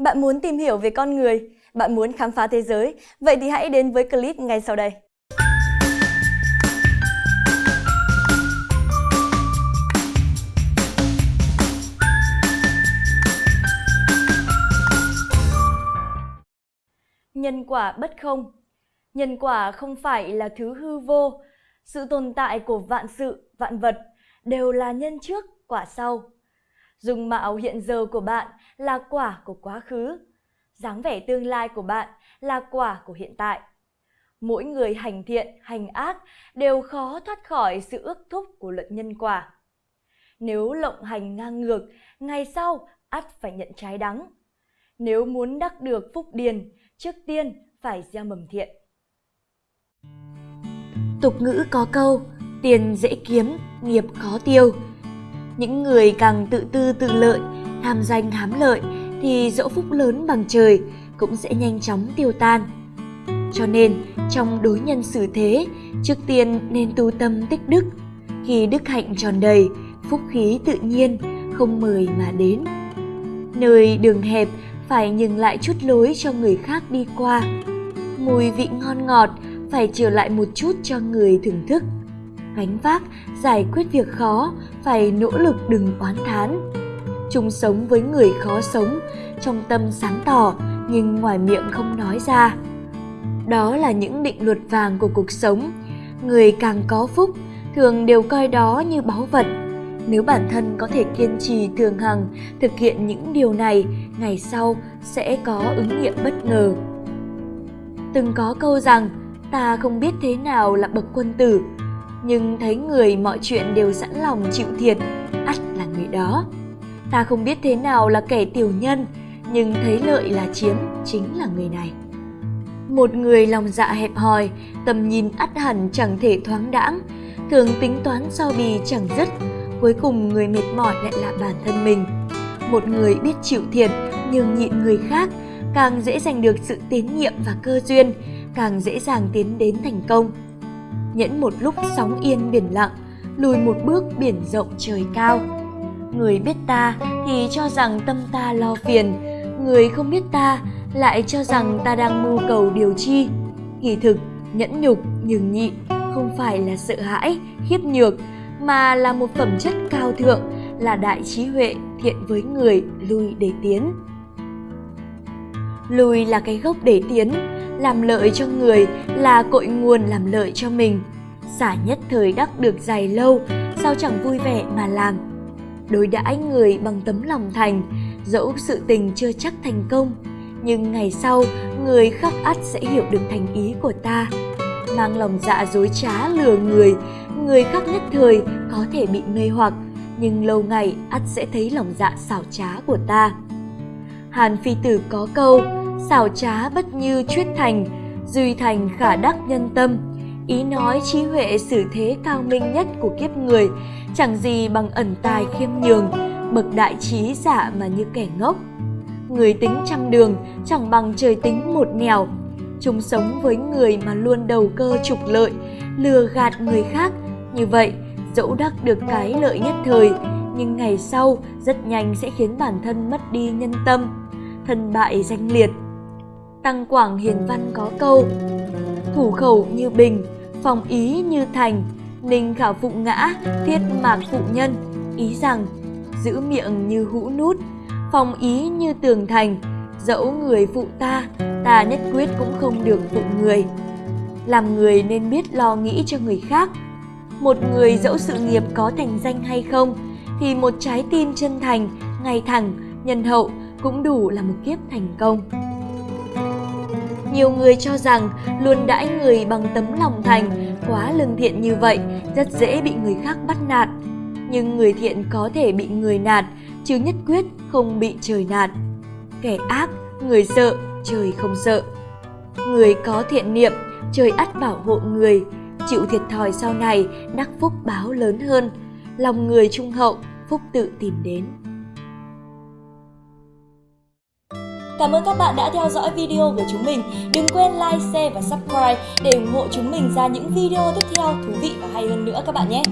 Bạn muốn tìm hiểu về con người, bạn muốn khám phá thế giới, vậy thì hãy đến với clip ngay sau đây. Nhân quả bất không Nhân quả không phải là thứ hư vô, sự tồn tại của vạn sự, vạn vật đều là nhân trước, quả sau. Dung mạo hiện giờ của bạn là quả của quá khứ, dáng vẻ tương lai của bạn là quả của hiện tại. Mỗi người hành thiện, hành ác đều khó thoát khỏi sự ước thúc của luật nhân quả. Nếu lộng hành ngang ngược, ngày sau ắt phải nhận trái đắng. Nếu muốn đắc được phúc điền, trước tiên phải gieo mầm thiện. Tục ngữ có câu, tiền dễ kiếm, nghiệp khó tiêu. Những người càng tự tư tự lợi, tham danh hám lợi thì dẫu phúc lớn bằng trời cũng sẽ nhanh chóng tiêu tan. Cho nên, trong đối nhân xử thế, trước tiên nên tu tâm tích đức. Khi đức hạnh tròn đầy, phúc khí tự nhiên, không mời mà đến. Nơi đường hẹp phải nhường lại chút lối cho người khác đi qua. Mùi vị ngon ngọt phải trở lại một chút cho người thưởng thức. Gánh vác, giải quyết việc khó, phải nỗ lực đừng oán thán. Chung sống với người khó sống, trong tâm sáng tỏ nhưng ngoài miệng không nói ra. Đó là những định luật vàng của cuộc sống. Người càng có phúc, thường đều coi đó như báu vật. Nếu bản thân có thể kiên trì thường hằng thực hiện những điều này, ngày sau sẽ có ứng nghiệm bất ngờ. Từng có câu rằng, ta không biết thế nào là bậc quân tử, nhưng thấy người mọi chuyện đều sẵn lòng chịu thiệt, ắt là người đó. Ta không biết thế nào là kẻ tiểu nhân, nhưng thấy lợi là chiếm chính là người này. Một người lòng dạ hẹp hòi, tầm nhìn ắt hẳn chẳng thể thoáng đãng, thường tính toán so bì chẳng dứt, cuối cùng người mệt mỏi lại là bản thân mình. Một người biết chịu thiệt, nhưng nhịn người khác, càng dễ giành được sự tín nhiệm và cơ duyên, càng dễ dàng tiến đến thành công. Nhẫn một lúc sóng yên biển lặng, lùi một bước biển rộng trời cao. Người biết ta thì cho rằng tâm ta lo phiền, người không biết ta lại cho rằng ta đang mưu cầu điều chi. Kỳ thực, nhẫn nhục, nhường nhịn không phải là sợ hãi, khiếp nhược, mà là một phẩm chất cao thượng, là đại trí huệ thiện với người lùi để tiến. Lùi là cái gốc để tiến, làm lợi cho người là cội nguồn làm lợi cho mình. Xả nhất thời đắc được dài lâu, sao chẳng vui vẻ mà làm. Đối đãi người bằng tấm lòng thành, dẫu sự tình chưa chắc thành công, nhưng ngày sau người khắc ắt sẽ hiểu được thành ý của ta. Mang lòng dạ dối trá lừa người, người khác nhất thời có thể bị mê hoặc, nhưng lâu ngày ắt sẽ thấy lòng dạ xảo trá của ta. Hàn Phi Tử có câu, xảo trá bất như chuyết thành, duy thành khả đắc nhân tâm. Ý nói trí huệ xử thế cao minh nhất của kiếp người, chẳng gì bằng ẩn tài khiêm nhường, bậc đại trí giả mà như kẻ ngốc. Người tính trăm đường chẳng bằng trời tính một nẻo. Chúng sống với người mà luôn đầu cơ trục lợi, lừa gạt người khác. Như vậy, dẫu đắc được cái lợi nhất thời, nhưng ngày sau rất nhanh sẽ khiến bản thân mất đi nhân tâm, thân bại danh liệt. Tăng Quảng Hiền Văn có câu Thủ khẩu như bình, phòng ý như thành, ninh khảo phụ ngã, thiết mạc phụ nhân. Ý rằng, giữ miệng như hũ nút, phòng ý như tường thành, dẫu người phụ ta, ta nhất quyết cũng không được phụ người. Làm người nên biết lo nghĩ cho người khác. Một người dẫu sự nghiệp có thành danh hay không, thì một trái tim chân thành, ngay thẳng, nhân hậu cũng đủ là một kiếp thành công. Nhiều người cho rằng luôn đãi người bằng tấm lòng thành, quá lương thiện như vậy rất dễ bị người khác bắt nạt. Nhưng người thiện có thể bị người nạt, chứ nhất quyết không bị trời nạt. Kẻ ác, người sợ, trời không sợ. Người có thiện niệm, trời ắt bảo hộ người, chịu thiệt thòi sau này, đắc phúc báo lớn hơn. Lòng người trung hậu, phúc tự tìm đến. Cảm ơn các bạn đã theo dõi video của chúng mình. Đừng quên like, share và subscribe để ủng hộ chúng mình ra những video tiếp theo thú vị và hay hơn nữa các bạn nhé.